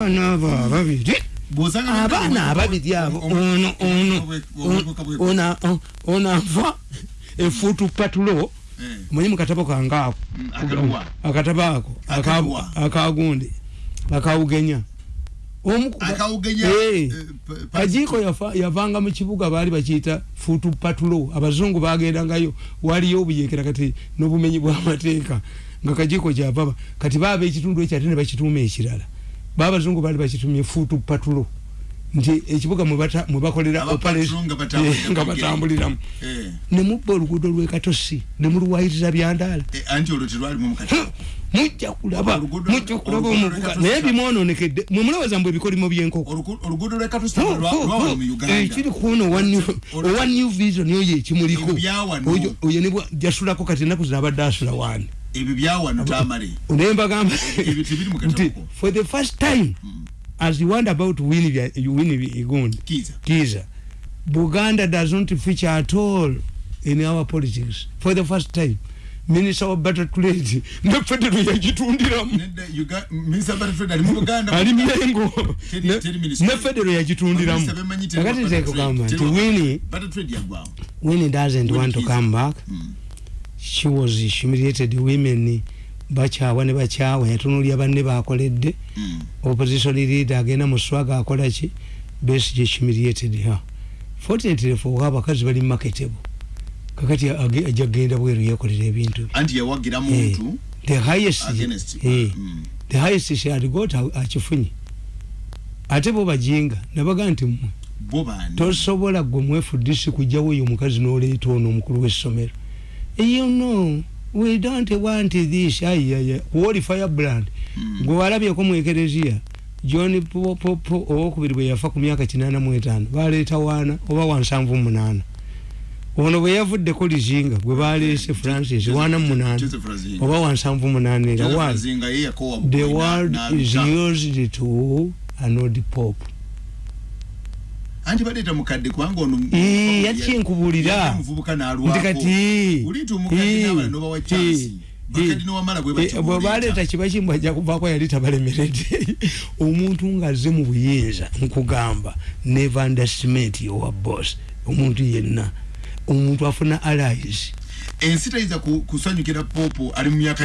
abaana abo ababiri abaana ababiri abo ono ono ono ava efuutu patulo omanyi mukatabo kange ako akatabo ako akagundi akawugenya kajiiko yavanga mu kibuga baali bakiyita fuutu patulo abazungu bagendangayo waliyo obuyekera kati n'obumenyi bw'amateeka nga kajiiko kyavaba kati baaba ekitundu ekyo ate ne bakituuma ekirala babazungu bali bakitumye fuutu patulo. Nti ekibuga mwebakolera nga batambuliramu. Nemubba oluguudo lwekatosi nemuluwayiriza byandaala mujja kulaba mujja kulaba omuvuga. Naye bimwononekedde mwemulowooza mbu ebikolimo byenkoko. Ekiri kuno owa new vision oyo ekimuliko. Oyo nejasulako kati enaku zinabadde asula wani ebyo byawano tamale. naye mbagamba nti for the first time mm. as you wonder about wini igundi kiza buganda does not feature at all in our politics for the first time. Minister of better trade ne federal yagitundiramu ali mengo ne federal yagitundiramu. Kakati nze kugamba nti wini wini doesn't want to come back. Mm. She was humiliated women bakyawa ne bakyawa yatunulya banne bakoledde. Mm. opposition leader agenda mu swaga akola ki? Besi humiliated her. Fortunately for abakazi bali marketable. Kakati ajagenda bweru yekolera ebintu. The highest eh, mm. the highest she had got akifunye ate bo bajinga nabaga nti mmwe tosobola gwe mwefudisi kujjawo oyo omukazi n'oleeta ono omukulu w'essomero you know we don't want this. Ayaya woli firebrand mm. gwe walabyeko mu ekereziya john popo owokubiri bwe yafa ku myaka kinana mu etaano baleeta waana oba wansanvu munaana. Ono bwe yavuddeko lizinga gwe baleese francis wana munaana oba wansanvu munaana era the world is used to anod pope anti baleeta mukadde kubanga ono yati kyenkubulira nti kati bwe baleeta kiba kimu ajja kuvaako yali tabalemeredde omuntu ng'azze mu buyinza nkugamba never underestimate your boss. Omuntu yenna omuntu afuna allies. Ensi tayinza kusanyukira popo ali mu myaka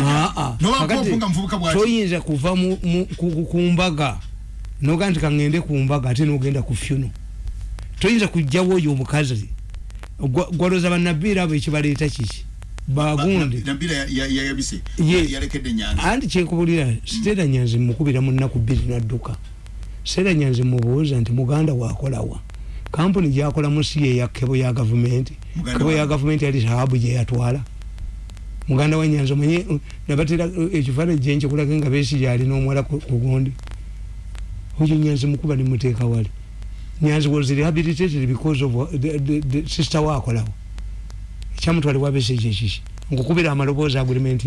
toyinza kuva ku mbaga. Noga nti kaŋŋende ku mbaga ate nogenda ku funo toyinza kujjawo oyo omukazi. Gwaloza banabiira abo ekibaleeta kiki bagundi anti kyenkubulira siteera nyanzi mukubira mu nnaku bbiri nadduka. Siteera nyanzi mubuuza nti muganda wakolawa kampuni gyakolamu si yeya kebo ya gavumenti. Kebo ya gavumenti yali sahabu gyeyatwala muganda wa nyanzi omanye nabatera ekifaananyi gyenkikulaga nga besi gyalina omuwala ku gundi. Oyo nyanzi mukuba nimuteeka wali nyanzi was rehabilitated because of the, the, the sister wakolawo ekyamutwale wabesi ekyo ekiki nkukubira amaloboozi agreement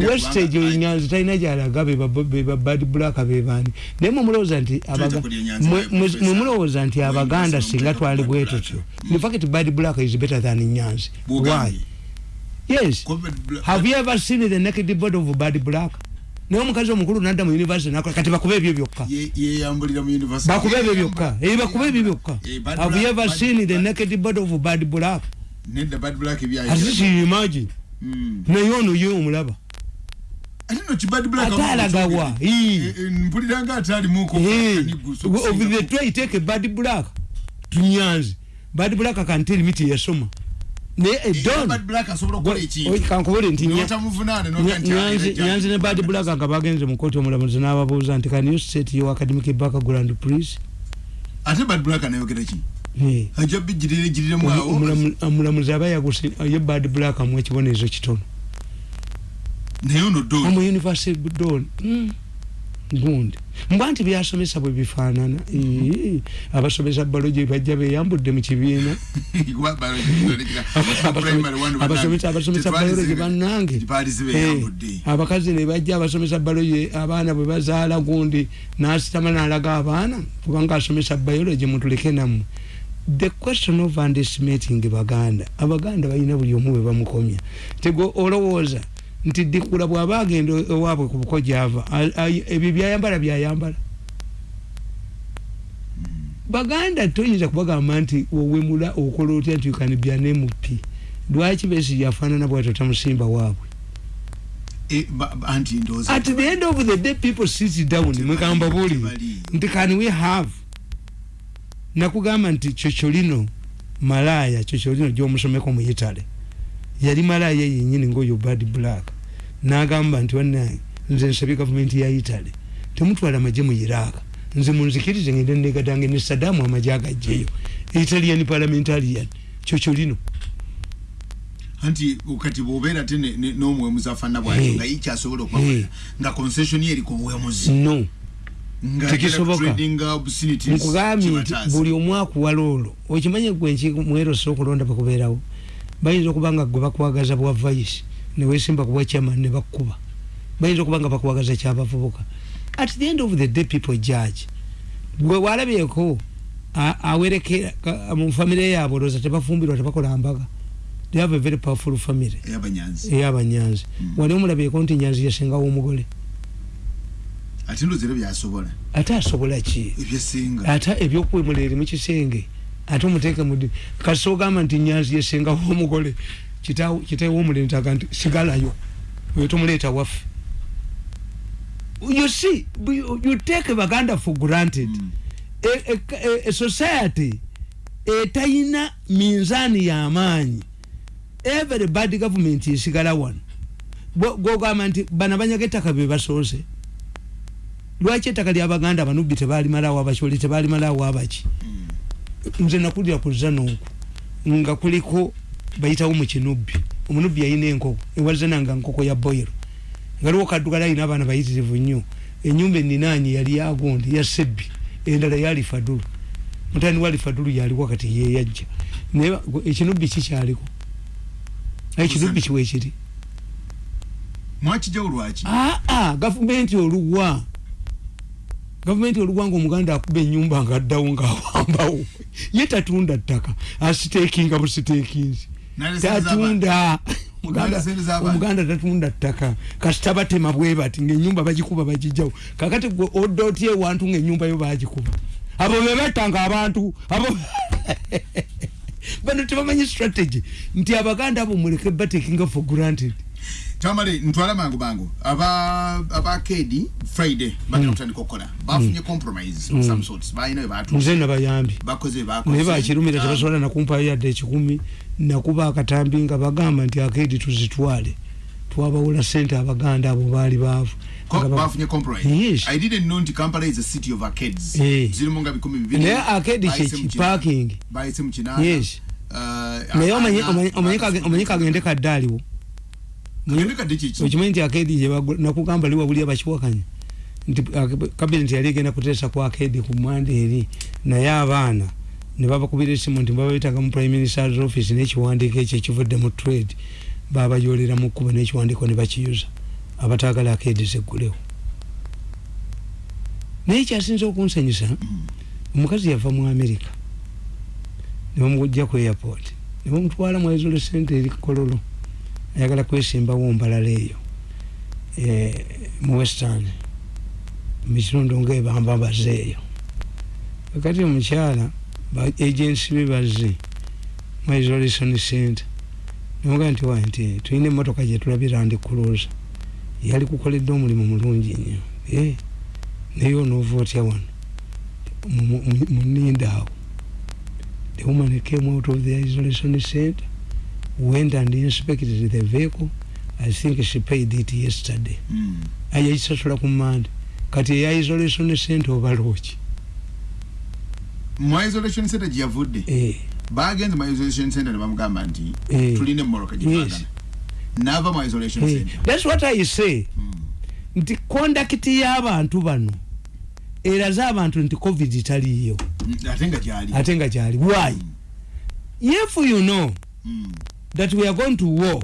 yawestage oyo nyanzi talina gyalaga bebabad black bebani naye mwemulowooza nti mwemulowooza nti abaganda singa twali bwetutyo infact bad black is better than nyanzi. Why? Yes. Have you ever seen the naked body of bad black naye omukazi omukulu nadda mu univesity nakola kati bakuba ebyo byokka. Bakuba ebyo byokka. Ebi bakuba ebyo byokka. Have you ever seen the naked body of bad black? Imagine. Naye ono ye omulaba. Ate alagawa of the try take a bad black. Tunyanzi. Bad black can tell me tiyasoma kankubule nti nyanzi ne bad black nga bagenze mu kooti omulamuzi n'ababuuza nti can you set your academic background please? Ate bad black anayogera ki? Ajja bijjirira ejjiriremu awo. omulamuzi aba yaguse ye bad black amu ekibonerezo kitono. Naye ono don. Omu university don gundi. Mbwa nti byasomesa bwe bifaanana. Abasomesa balogi bajja beyambudde mu kibiina. Abasomesa balogi bannange. Abakazi ne bajja abasomesa balogi abaana bwe bazaala gundi nasitama nalaga abaana kubanga asomesa biologi mutuleke nammwe. The question of underestimating baganda. Abaganda balina buli omu bwe bamukomya. Tego olowooza nti dikula bwaba agenda ewaabwe ku buko gyava. Ebyo byayambala byayambala. Baganda toyinza kubagamba nti owemula okola otya nti ukanibya nemupi lwaki besi yafaanana bwatyo tamusimba waabwe? E, at the end of the day people sit down mwekamba buli nti can we have? Nakugamba nti chocolino malaya chocolino gyomusomeko mu italy yali malaya yenyini ngaoyo bad black nagamba nti wanange nze nsabye gavumenti ya italy. Temutwala amaje mu iraka nze munzikirize ngende negadange ne sadamu amaje agajjeyo italian parliamentarian chocolino anti kati bwobeera te n'omuwemuzi afaanana bwatyo nga yikyasobola okwakola nga concession ye eriko obuwemuzi no. Tekisoboka. nkugambye nti buli omwakuwala olwo okimanye gwenki mwerose okulonda bakubeerawo bayinza okuba nga gwe bakwagaza bwa vaisi newesimba kubwa chairman ne bakkuba bayinza okuba nga bakwagaza kyabavubuka. At the end of the day people judge. Gwe walabyeko awerekera mu famire yaabwe olowooza tebafumbirwa tebakola mbaga. They have a very powerful family. Eyabanyanzi. Mm. wali omulabyeko nti nyanzi yasengawo omugole? Ate ndozero byasobola. Ate asobola ki? Ebyesinga. Ate ebyokwemula eri mukisenge ate omuteeke mudi kasi ogamba nti nyanzi yasengawo omugole kitawo omulentaga nti sigalayo oyo tomuleeta waffe. You see you take baganda for granted. Mm. a, a, a, society etayina minzaani y'amaanyi every bad government esigala wano gwogamba nti bana banyaga ettaka be basoose lwaki ettaka lyabaganda abanubbi tebalimalawo abakoli tebalimalawo abaki? Hmm. nze nakulira kuza nooku nga kuliko bayitawo mukinubbi omunubbi yayina enkoko ewazananga nkoko ya boiro ngaliwo kaddugala ayina abaana bayitirivu nnyo. Enyumba eninanyi yali yagondi ya sebbi endala yali fadulu mutani wali fadulu yaliwo kati yeyajja naye ekinubbi kikyaliko? Ekinubbi kiwekiri mwakijawulwaki aa gavumenti oluwa. Gavumenti oluwanga omuganda akuba enyumba nga addawo ngaawambawo ye tatunda ttaka asiteekinga busiteekinzi tatunda. omuganda tatunda ttaka. Kasitabatema bwe bati ngaenyumba bagikuba bagijjawo. Kakati odda otya ewantu ngaenyumba yo bagikuba abo bebettanga abantu abo bano tebamanyi strategy. Nti abaganda abo muleke batekinga for granted. Tamale ntwala mangu bangu. Aba aba friday bagenda kutandika okukola bafunye compromise of some sorts. Bayina batu nze nabayambi. Bakoze bakoze. Naye bakirumira tebasobola nakumpayo yadde ekikumi nakuba akatambi nga bagamba nti akedi tuzitwale. Twabawula sente abaganda abo baali baavu. Bafunye compromise yes. i didn't know nti kampala is a city of arcades. Hey. zirimu nga bikumi bibiri. Naye kyekiparking kinana. Yes. Uh, naye omanyi kagende kaddaaliwo okimanyi nti akedi nakugamba liwa buli abakiwakanya. Nti kabineti yali egenda kuteesa ku akedi ku mwanda eri naye abaana nebabakubira esimu nti bababitaga mu prime minister's office nekiwandiiko ekyo ekivudde mu trade babayolera mu kkubo nekiwandiiko ne bakiyuza. Abatagala akedi zeggulewo naye kyasinza okunsanyusa omukazi yava mu america nebamugujja ku airport nebamutwala mu isolesente eri kololo ayagala kwesimbawo mbalala eyo e, mu western mukitundu ngaebamba bazeeyo kakati omukyala agensi be bazze mu isolation center. Nemugaa nti wa nti tulina emotoka gyetulabira ndi cruise yali kukoledde omulimu mulungi nnyo. E, naye onoova otya wano munindaawo the woman came out of the isolation center went and inspected the vehicle. I think she paid it yesterday. Mm. ayayisasula ku mande. Kati eya isolation center obaloki mu isolation center gyeyavudde eh. bagenze mu isolation center ne bamugamba nti eh. tulina emmoroka gyetwagala nava mu isolation eh. center thats what i say mm. nti conduct y'abantu bano eraze abantu nti covid taliyo mm, ate nga gyali why mm. if you know that we are going to war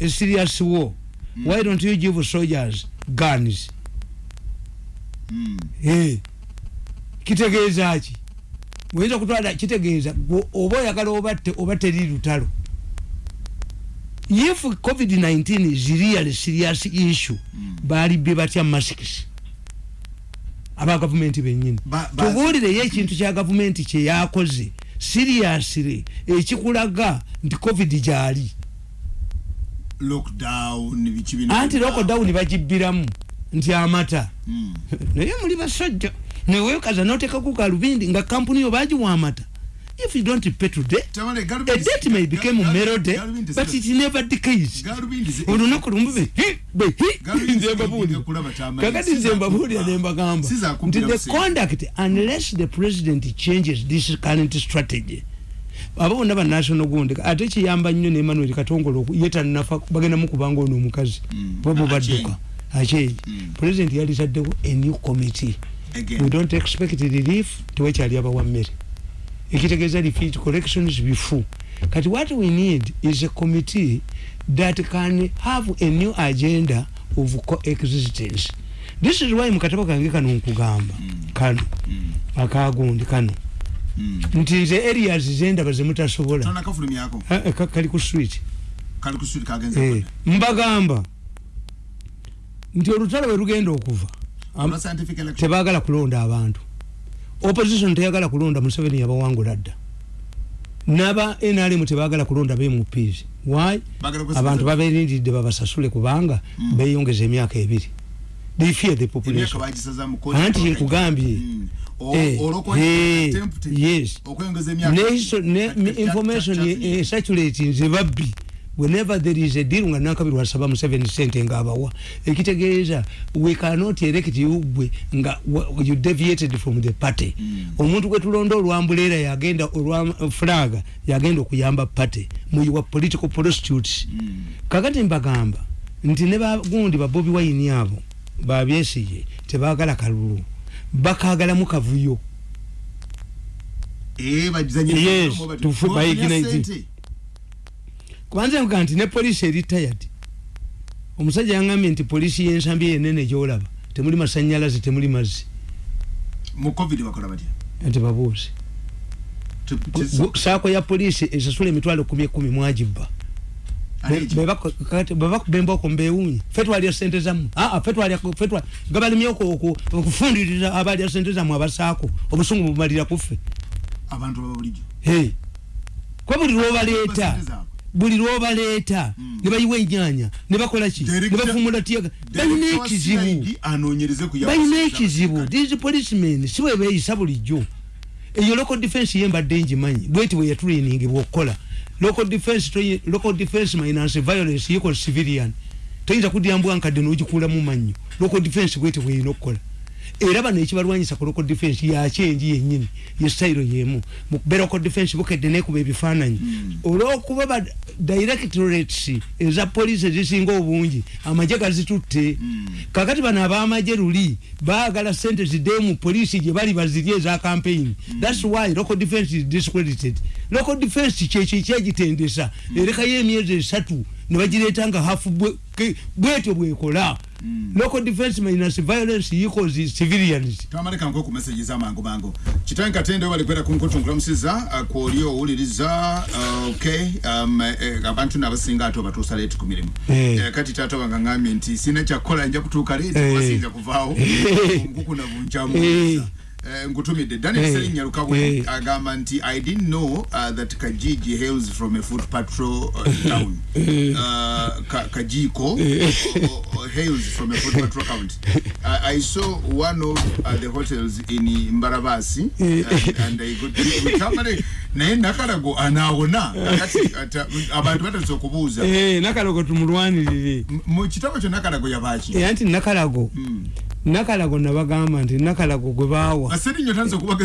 a serious war why don't you give soldiers guns mm. hey. kitegeeza ki oyinza kutwala kitegeeza oba oyagala oba teri lutalo. If covid-19 is really serious issue Mm. balibye batya masks aba gavumenti benyini ba- tubuulireyo ekintu kya gavumenti kyeyakoze seriously ekikulaga nti covid gyali. Anti lockdown bagibbiramu nti amata Mm. naye muli basajja newekaza notekaku kalubindi nga kampuni yo bagiwa amata if you don't pay today a galubindi- date may become Gal- melody galubindi but it never decays galubindi olunaku lumu be Galubindi nze kyamaanyi. kakati nze mbabuulira ne mbagamba Si za nti the conduct unless the president changes this current strategy abo bonna ba national gundi ate kiyamba nnyo ne emmanuel katongole oku- ye tannafa bagenda mukubanga ono omukazi Mm. bobo Achenyi. badduka achenyi Mm. president yalitaddewo a new committee. Again. we don't expect relief tewekyali abawa mmere. Ekitegeeza refit collections bifu kati what we need is a committee that can have a new agenda of coexistence. This is why mukatabo kange kano nkugamba. Kano. Mm. akagundi kano. Mm. nti nze areas zendaba zemutasobola eh, ka- kali ku swit kali ku street kagenze Eh, mbagamba nti olutalo bwe lugenda okuva tebagala kulonda abantu. Opposition teyagala kulonda museveni yabawangula dda. Naba nrm tebagala kulonda Bagala kwesiza- abantu baberindidde babasasule kubanga Mm. beyongeza emyaka ebiri. They fear the population. anti nkugambye. Mm. Eh, eh, yes. ne information ye- eh, nze babbi whenever there is a deal nga nakabiri wasaba museveni sente ngaabawa ekitegeeza we cannot elect you gwe nga you deviated from the party. Mm. omuntu gwe tulonda olwambuleera yagenda olwa flaga yagenda okuyamba party. Mu your political prostitutes. Mm. kakati mbagamba nti ne bagundi babobi wayini abo babyesige tebagala kalulu. Bakagalamu kavuyo. Eh, bagizanye Yes, kwanza nvuga nti ne polisi eri tired omusajja yangambye nti polisi yensambi yenene gyolaba temuli masanyalaze temuli mazzi. Mu covid bakola batya? Nti babuuzi Tu- tu- Gu- saako ya polisi esasula emitwalo kumi ekumi mwagibba Aleji. bebakuba embooko mbewuunye fe twalya sente aa twalya fe twa- nga balimyoko okufundiriza abalya sente zammwe abasaako obusungu bumalira kuffe abantu baba bulijjo Hey. kwa buli lwobaleeta. Buli lwobaleeta Mm. ne bayiwa ennyanya ne bakola ki? Ne bafumula tiyaga balina ekizibu. balina ekizibu. These policemen si bwe beeyisa bulijjo. Eyo local defense ye mbadde ngimanyi bweti bwe yatulainingibwa okukola local defense local defense minus violence equals civilian. Toyinza kudyambwa nkadde n'ogikuulamu mannyo local defense bweti bweyina okukola era bano ekibalwanyisa ku local defense yakyenji yennyini yesitayiro yemu. Mukube local defense bukedde nekuba ebifaananyi. Mm. olwokuba ba directorates eza poliisi ezisinga obungi amagye gazitutte. Mm. kakati bano abamagye luli baagala sente ziddeyo mu poliisi gye bali bazirye eza campaign. Thats why local defense is discredited. Local defense kyekyo kyegitendesa erekayo emyezi esatu ne bagireeta nga hafu bwetyo bwekola. Mm. local defense minus violence equals civilians. Twamaleka nko ku message z'amangu mangu kitanyi katende balikwera ku nkutungulamusiza kwoli owuliriza uh, okay um, eh, abantu nabasinga ate obatuusa leeti ku mirimu. Eh. Eh, kati taata wange ngambye nti sina kyakukola nja kutuuka leeti wasinja kuvaawo. Eh. nkukuna Eh. ngutumidde daniel Eh. serinnya lukabwe Eh. agamba nti i didn't know uh, that kajiji hails from a foot patrol uh, town. Uh, ka, kajiko o- o- hails from a foot patrol county I, i saw one of uh, the hotels in mbarabasi and, and I got mutamale naye nakalago anaawona. Kakati abantu batandise okubuuza. Nakalago tumulwanirire. Mu kitabo kyo nakalago yabaaki era nti nakalago. Mm. Nakalago nabagamba nti nakalago gwe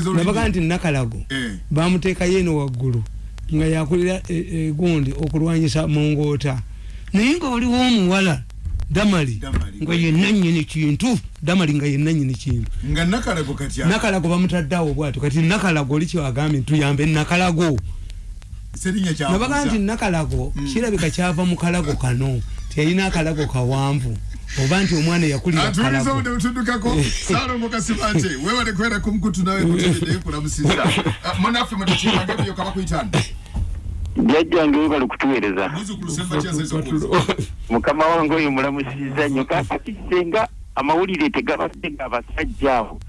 olulimi. Nti nakalago Eh. bamuteekayo eno waggulu nga yakulira e- e, okulwanyisa mungoota naye nga waliwo omuwala damali nga yenna nyini kintu damali nga yenna nyini kintu. Nga nakalago kati nakalago bamutaddeawo bwatyo kati nakalago oli kyagambye ntuyambe nakalago. Serinnya nabaga nti nakalago Mm. kirabika kyava mu kalago kano tiyalina akalago kawanvu oba nti omwana yakulira atuliza kalago. bude butuddukako salongo kasibante wewale kwera ku mukutu nawe kutumidde kulamusiza munaffe mutukimangebyo kaba kuyitano jajjange we bali kutuweereza. Mukama wange oyo mulamusiza nnyo kakati senga amawulire tegabadde ngaabasajja abo.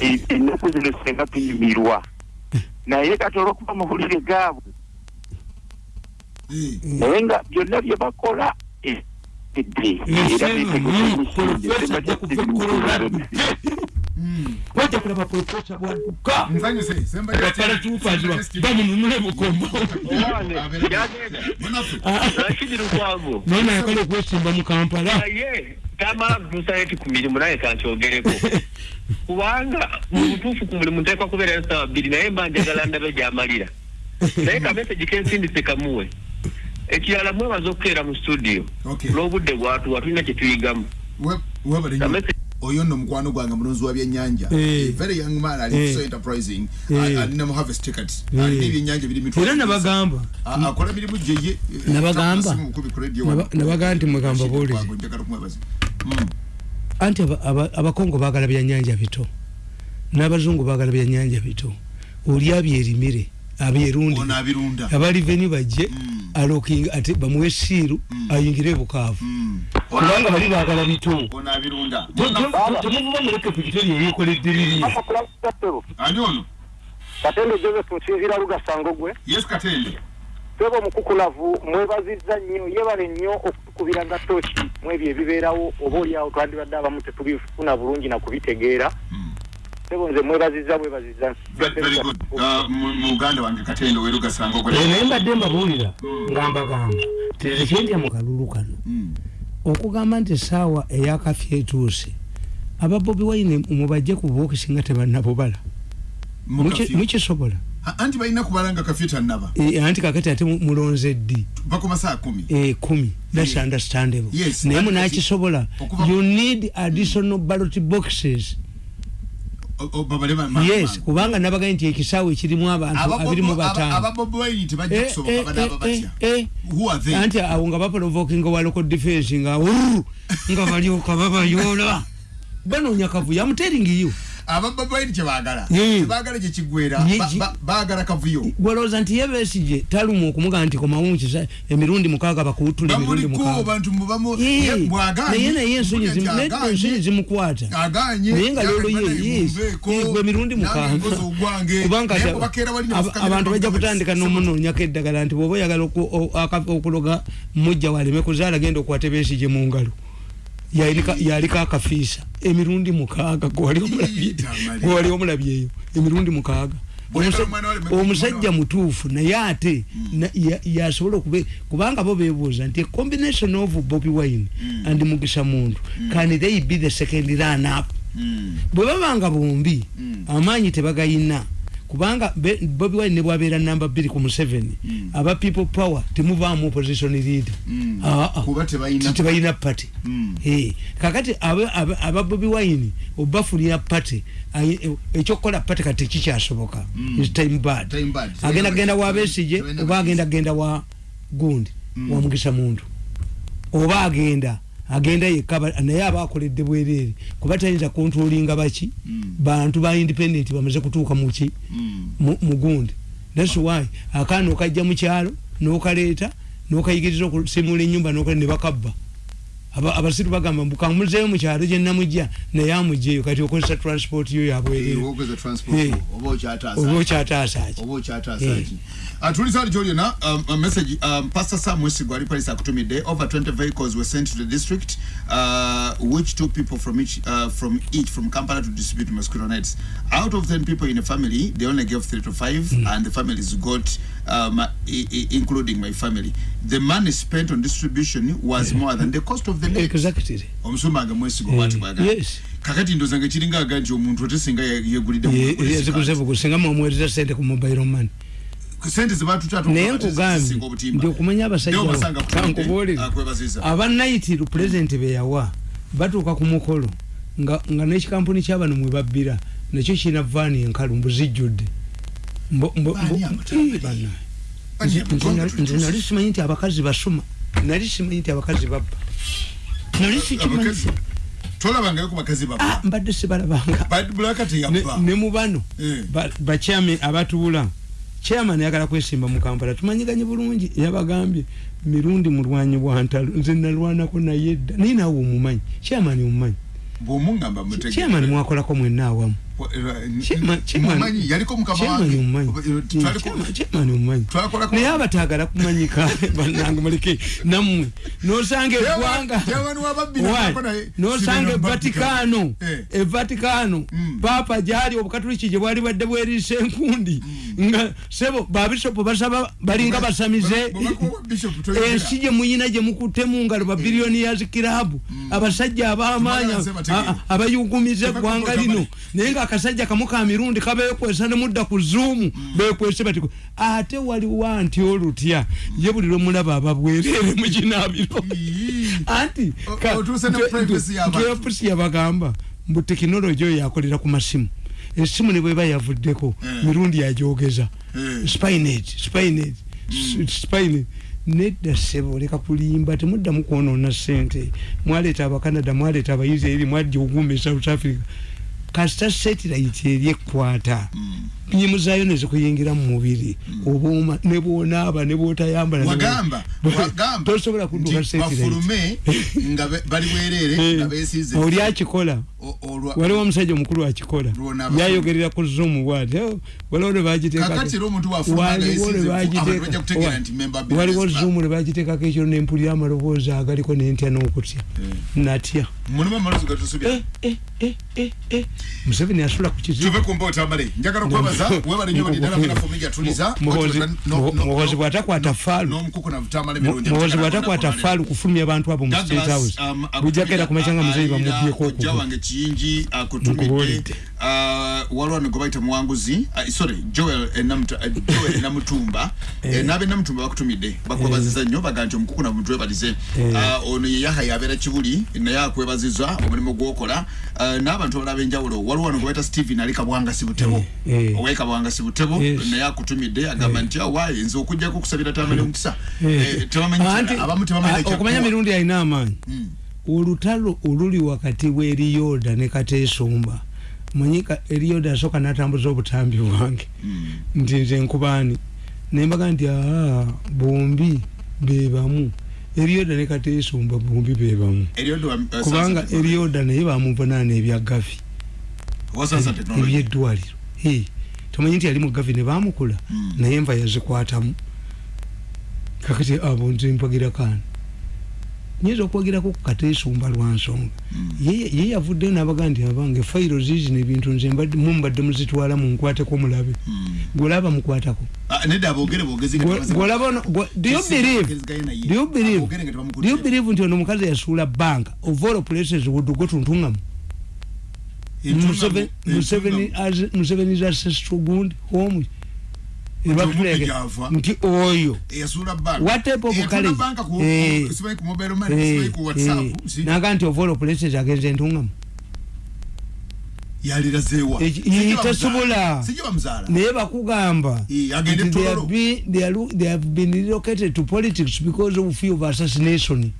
Ennaku zino senga tunyumirwa. Naye kati olwokuba amawulire gaabwe naye nga byonna bye bakola wajja kulaba profesa bwadduka bamununule bukombo nona yakala okwesimba mu kampala kutuusa ku mirimu naye kankyogereko kubanga mu butuufu ku mulimu nteekwa kubeera esawa bbiri naye mba njagala ndabe gyamalira naye kamesegi kensindise kamuwe ekirala mwebaza okukeera mu studio n'obudde bwatuwa tulina kyetuyigamu oyo nno mukwano gwange mulonzi wa byennyanja. Eh. very young man ali eh. so enterprising eh. alina mu harvest ticket. Alina ebyennyanja biri mitwe era nabagamba. Akola mirimu gyeye nabagamba. Nabagamba nti mwegamba buulire hmm. anti abakongo baagala byannyanja bito. N'abazungu baagala byannyanja bito. Oli abyerimire abyerundi. abaliveni bajje. Mm. Alokinga ate bamuwe siiru mm. ayingire bukaavu mm. kubanga bali baagala bito temuvuba muleke ku kiteri ebyekoledde biri katende joseph nsinzira lugasango gwe yes katende tweba omukukulavu mwebazizza nnyo yebale nnyo okutukubira nga toki mu ebyo ebibeerawo oba oliawo twandibadde abamu tetubifuna bulungi nakubitegeera sebo nze mwebaziza mwebaziza uh, muganda wange katendo werugasanga naye mbadde mbabuulira nga mbagamba tekyendi mukalulu kano. Hmm. okugamba nti esaawa eyakafya etuuse aba bobi waine mubajje ku bokisi nga tebannabubala mukisobola anti balina kubalanga kafye tanaba eh, anti kakati ate mulonze ddi? Bakomasaa kumi. Eh, kumi. Thats yeah. understandable yes, naye munakisobola you need additional ballot boxes yes kubanga nabaga nti ekisaawe ekirimu abantu abiri mu bataanti awo nga baprovokinga wa local defense nga nga balyoka babayola banoonya kavuyo amuteringiyo abababaini kyebagala tebagala kyekigwera bagala kavuyo. Gwalowooza nti ye besije taluma okumuga nti komawo mukisa emirundi mukaaga bakuwutula emirundi mukaaga. naye naye ensonyi zimukwata. Naye nga lolo yegwe emirundi mukaaga. kubanga abantu bajja kutandika n'omunoonyako eddagala nti bwoba oyagala okuloga mujja waleme kuzaala genda okwata besije mu ngalo yaliko akafiisa emirundi mukaaga gwewali omulabyeeyo emirundi mukaaga. Omusajja mutuufu naye ate hmm. yasobola okube kubanga bo bebuuza nti combination of bobi wine hmm. and mugisa muntu hmm. can they be the second run up? Bwe babanga bombi amaanyi tebagayina kubanga bobi wine nebwabeera namba bbiri ku museveni mm. aba people power temuvaamu opposition leader mm. ah, ah. tebalina party mm. hey. kakati aba bobi wine obafulira party ekyokukola party kati tekikyasoboka mm. time bad agenda genda wa besije oba agenda genda wa gundi mm. wamugisa muntu oba agenda agenda yekka naye aba akoledde bwereere kuba tayinza kontrolinga baki? Mm. bantu ba independent bamaze kutuuka muki mm. mugundi thats why akaana okajja mukyalo nokaleeta nokayigiriza okusimula enyumba nebakabba abasiru bagamba bukamuzeyo mukyalo gyenamujja naye amugjeyo kati okozesa transport yo yabwereere oba okyataasaki atuliza ali joliona um, a message um, pastor sam mwesigo ali palisa akutumidde over 20 vehicles were sent to the district uh, which took people from each uh, from each from kampala to distribute mosquito nets. Out of 10 people in a family they only gave 3 to 5 mm. and the families got um, including my family. The money spent on distribution was yeah. more than the cost of the net exactly. Omusumanga mwesigo yeah. bati bwaga yes. Kakati ndozanga kiringa aganji omuntu otesinga yegulidde yezikuzevu singa mwamwereza sente ku mobile money sente zebatutatu naye nkugambye ndi okumanya abasajja kankubuulire abanaitiru pulezidenti beyawa batuuka ku mukolo nga, n'ekikampuni kyabano mwe babbira nakyo kirina vaani enkalu mbuzijjudde. Nze nali simanyi nti abakazi basuma nali simanyi nti abakazi babba. Nali sikimanyi. ah, mbadde sibalabanga. Ne mu bano bakyami abatuula chairman yagala kwesimba mu kampala tumanyiganye bulungi yabagambye mirundi mulwanyi bwa ntalo nze nalwanako naye edda naye naawe omumanyi chairman omumanyi. Bwomungamba mutegeera chairman mwakolako mwenna awamu naye abatagala kumanyika banange muleke. Nammwe nosanga eggwanga. nosanga evatikano evatikano papa gyali obukatuliki gye bwali bwadde bweriisa enkundi nga sebo babishopu basaba balinga basamize ensi gye muyina gye mukutte mu ngalo babiliyoniyas kirabu abasajja abamaanya abayugumiza eggwanga lino. naye nga akasajja kamu ka mirundi kabekwesa ne mudda ku zuumu bekwese bati ate waliwo anti olutya? Ye buli lwemulaba ababwerere mu kinaabiro. Anti geopusi yabagamba mbu tekinologi oyo yakolera ku masimu. Esimu ne bweba yavuddeko mirundi yajogeza spinage spinage spinage nedda sebo leka kulimba temuddamu kwonoona sente mwaleeta abacanada mwaleeta abaisraeli mwajja ogumba e south africa kasita satellite eri ekkwata nyimu zayo nezikuyingira mu mubiri. Obuuma ne bwonaaba ne bwotayambala tosobola kudduka oli akikola? Waliwo omusajja omukulu akikola. Yayogerera ku zoom bwati waliwo waliwo zoom ne bagiteekako ekiro nempulira amaloboozi agaliko nentya n'okutya. Natya. Museveni asula ku kizimuhozi bwatakwata faalu muhozi bwatakwata faalu kufulumya abantu abo mu state house. bujakera kumachanga muzeyi bamubyeko okubuulidde waliwo ne gwebayita muwanguzi sorry joel namutumba nabe namutumba bakutumidde bakwebaziza nnyo baga nti omukuku namuntu webalize ono yeyaha yabeera kibuli naye akwebaziza omulimu gwokola n'abantu abalala ab'enjawulo waliwo wano gwebayita stephen ali kabwangasi butebo owali kabwangasi butebo naye akutumidde agamba nti awaayi nze okujjako okusabira tamale omukisa abamu okumanya mirundi alina amaanyi. Olutalo oluli wakati w'eriyoda ne kateesumba manyika eriyoda asooka n'atambuza obutambi bwange. Nti nze nkubaani nembaga nti aa bombi bebamu. Eriyoda ne kateesumba bombi bebamu. Kubanga eriyoda naye bamuvunaana ebya gavi ebyeddwaliro tomanyi nti yali mu gavi ne bamukula naye enva yazikwatamu kakati abo nze mpagira kaani nyinza okwogeraku ku kateesumba lwa nsonga. Ye yavuddeyo nabaga nti abange fayiro zizi nebintu nze mumbadde muzitwala munkwateko mulabe gwolaba mukwatako. Believe? nti ono omukazi yasuula banka of all places would tuntungamu museveni ancestral gundi home nti oyo. Watepa obukalenaga nti ovaola places agenze entungamu tesobola naye bakugamba. They have been relocated to politics because of fear of assassination